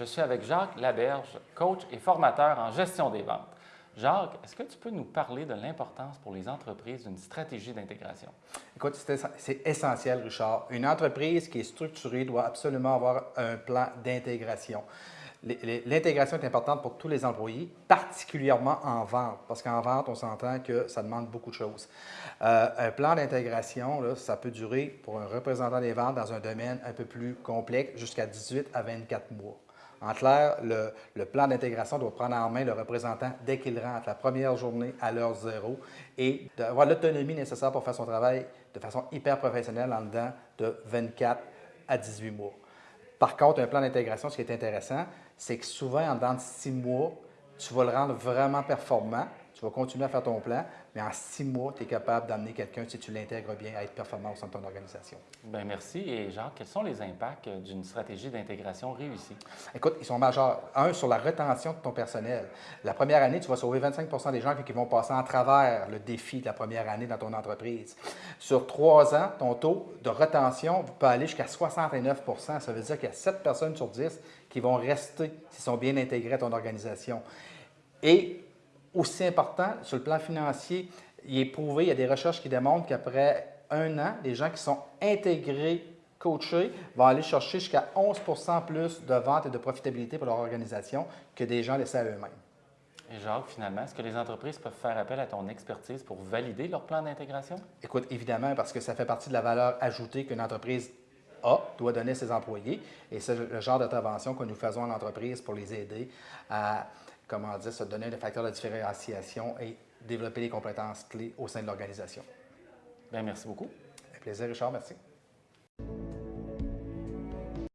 Je suis avec Jacques Laberge, coach et formateur en gestion des ventes. Jacques, est-ce que tu peux nous parler de l'importance pour les entreprises d'une stratégie d'intégration? Écoute, c'est essentiel, Richard. Une entreprise qui est structurée doit absolument avoir un plan d'intégration. L'intégration est importante pour tous les employés, particulièrement en vente, parce qu'en vente, on s'entend que ça demande beaucoup de choses. Euh, un plan d'intégration, ça peut durer pour un représentant des ventes dans un domaine un peu plus complexe jusqu'à 18 à 24 mois. En clair, le, plan d'intégration doit prendre en main le représentant dès qu'il rentre, la première journée à l'heure zéro, et d'avoir l'autonomie nécessaire pour faire son travail de façon hyper professionnelle en dedans de 24 à 18 mois. Par contre, un plan d'intégration, ce qui est intéressant, c'est que souvent, en dedans de six mois, tu vas le rendre vraiment performant, tu vas continuer à faire ton plan, mais en six mois, tu es capable d'amener quelqu'un, si tu l'intègres bien, à être performant au sein de ton organisation. Bien, merci. Et Jacques, quels sont les impacts d'une stratégie d'intégration réussie? Écoute, ils sont majeurs. Un, sur la retention de ton personnel. La première année, tu vas sauver 25% des gens qui vont passer en travers le défi de la première année dans ton entreprise. Sur trois ans, ton taux de retention peut aller jusqu'à 69% Ça veut dire qu'il y a 7 personnes sur 10 qui vont rester s'ils sont bien intégrés à ton organisation. Et aussi important, sur le plan financier, il est prouvé, il y a des recherches qui démontrent qu'après un an, les gens qui sont intégrés, coachés, vont aller chercher jusqu'à 11 plus de ventes et de profitabilité pour leur organisation que des gens laissés à eux-mêmes. Et Jacques, finalement, est-ce que les entreprises peuvent faire appel à ton expertise pour valider leur plan d'intégration? Écoute, évidemment, parce que ça fait partie de la valeur ajoutée qu'une entreprise a, doit donner à ses employés. Et c'est le genre d'intervention que nous faisons en entreprise pour les aider à comment dire, se donner des facteurs de différenciation et développer les compétences clés au sein de l'organisation. Bien, merci beaucoup. Un plaisir, Richard. Merci.